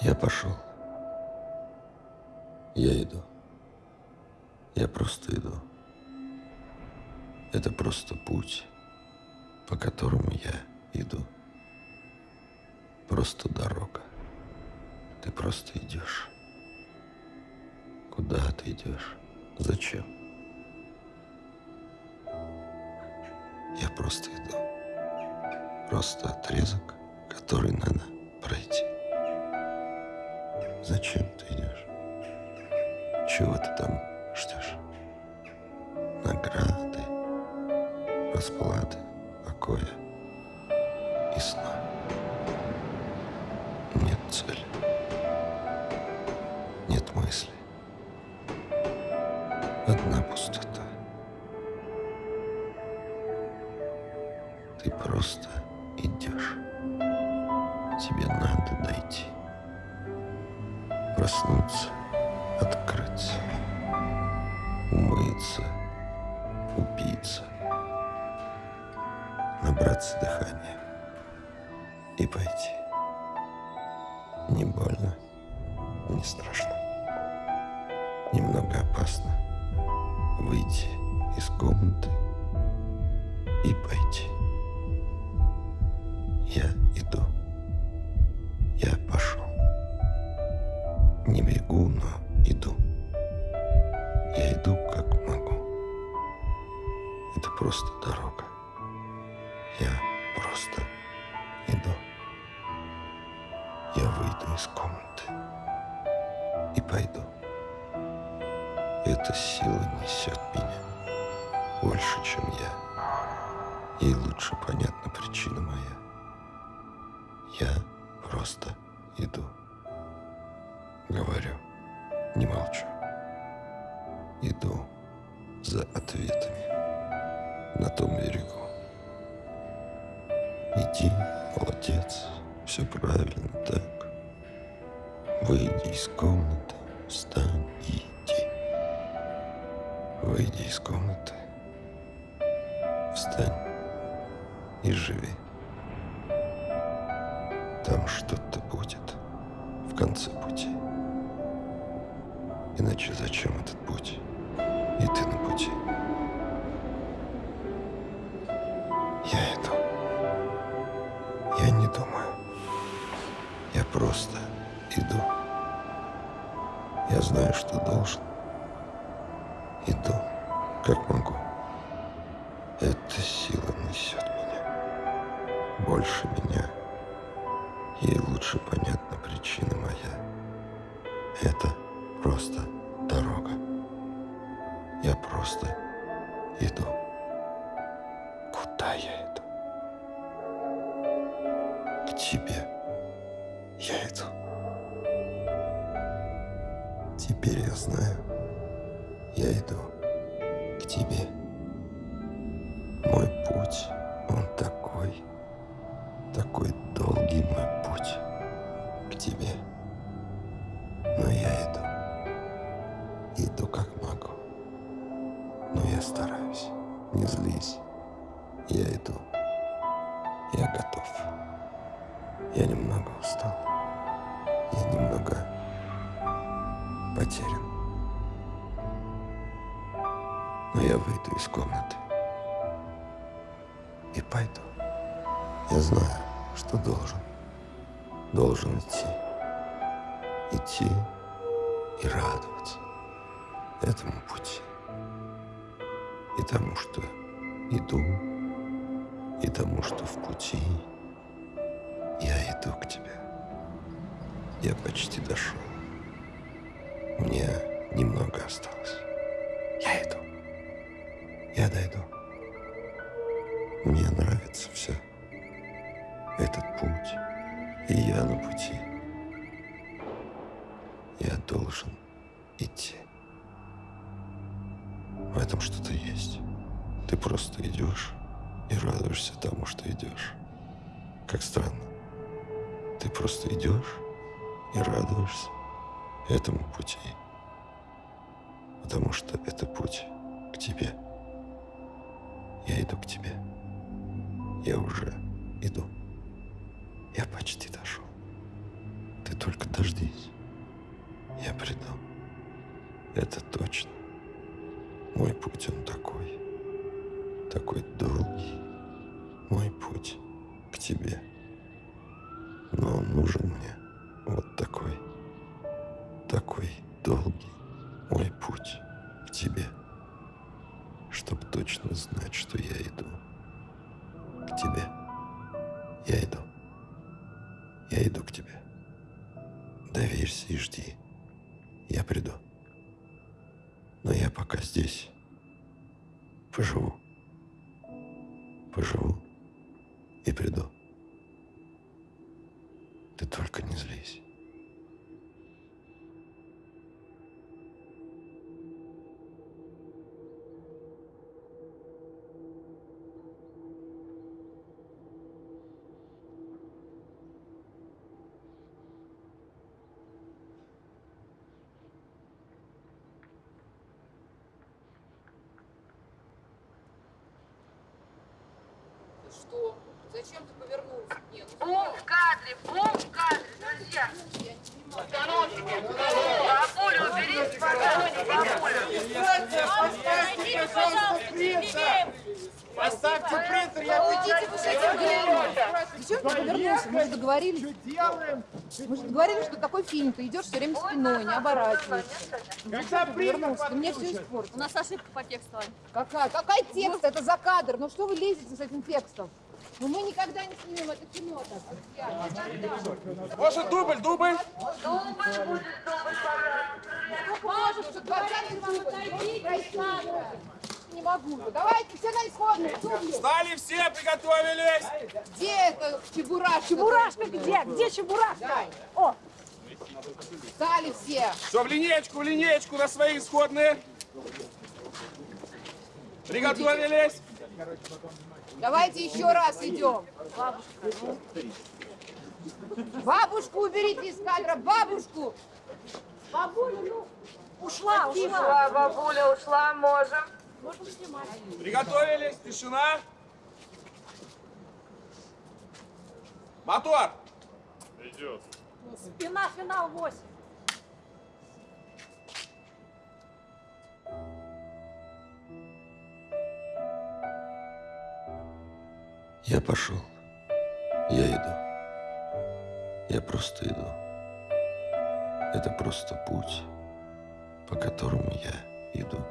Я пошел. Я иду. Я просто иду. Это просто путь, по которому я иду. Просто дорога. Ты просто идешь. Куда ты идешь? Зачем? Я просто иду. Просто отрезок, который надо. Зачем ты идешь? Чего ты там ждешь? Награды, расплаты, покоя и сна. Нет цели. Нет мысли. Одна пустота. Ты просто идешь. Тебе. Проснуться, открыться, умыться, упиться, набраться дыхания и пойти. Не больно, не страшно. Немного опасно выйти из комнаты и пойти. Это просто дорога. Я просто иду. Я выйду из комнаты и пойду. Эта сила несет меня больше, чем я. Ей лучше понятна причина моя. Я просто иду. Говорю, не молчу. Иду за ответами на том берегу. Иди, молодец, все правильно так. Выйди из комнаты, встань и иди. Выйди из комнаты, встань и живи. Там что-то будет в конце пути. Иначе зачем этот путь? И ты на пути. Я просто иду. Я знаю, что должен. Иду, как могу. Эта сила несет меня. Больше меня. Ей лучше понятна причина моя. Это Теперь я знаю, я иду к тебе. Мой путь, он такой, такой долгий мой путь к тебе. Но я иду, иду как могу. Но я стараюсь, не злись. Я иду, я готов. Я немного устал. Я немного потерян. Но я выйду из комнаты и пойду. Я знаю, что должен. Должен идти. Идти и радоваться этому пути. И тому, что иду, и тому, что в пути я иду к тебе. Я почти дошел. Мне немного осталось. Я иду. Я дойду. Мне нравится все. Этот путь. И я на пути. Я должен идти. В этом что-то есть. Ты просто идешь и радуешься тому, что идешь. Как странно. Ты просто идешь и радуешься этому пути. Потому что это путь к тебе. Я иду к тебе. Я уже иду. Я почти дошел. Ты только дождись. Я приду. Это точно. Мой путь, он такой. Такой долгий. Мой путь к тебе. Но он нужен мне такой долгий мой путь к тебе, чтоб точно знать, что я иду к тебе. Я иду. Я иду к тебе. Доверься и жди. Я приду. Но я пока здесь. Поживу. Поживу и приду. Ты только не злись. Что? Зачем ты повернулся? Нет. Бум в кадре, бум в кадре, друзья. Посторонники. Бабулю уберите, посторонники, бабулю. Поставьте принтер, я Уйдите вы с этим Зачем ты повернулся? Мы же договорились. делаем. Мы же договорились, что такой фильм. Ты идешь все время спиной, не оборачиваешься. Когда Повернулся. Ты мне все испортил. У нас ошибка по тексту. Какая? Какой текст? Это за кадр. Ну что вы лезете с этим текстом? Ну мы никогда не снимем это кино так. друзья. Никогда. Может, дубль, дубль? Дубль будет, дубль, пожалуйста. Можешь, что 20 дубль. Прости. Не могу. Давайте все на исходную. Дубли. Стали все, приготовились. Где это чебурашка? Чебурашка где? Где чебурашка? Дай. О, Встали все. Все, в линеечку, в линеечку на свои исходные. Приготовились. Давайте еще раз идем. Бабушку уберите из кадра, бабушку. бабуля, ну, ушла, ушла. Ушла, бабуля, ушла, можем. Можем снимать. Приготовились. Тишина. Мотор. Спина, финал 8. Я пошел. Я иду. Я просто иду. Это просто путь, по которому я иду.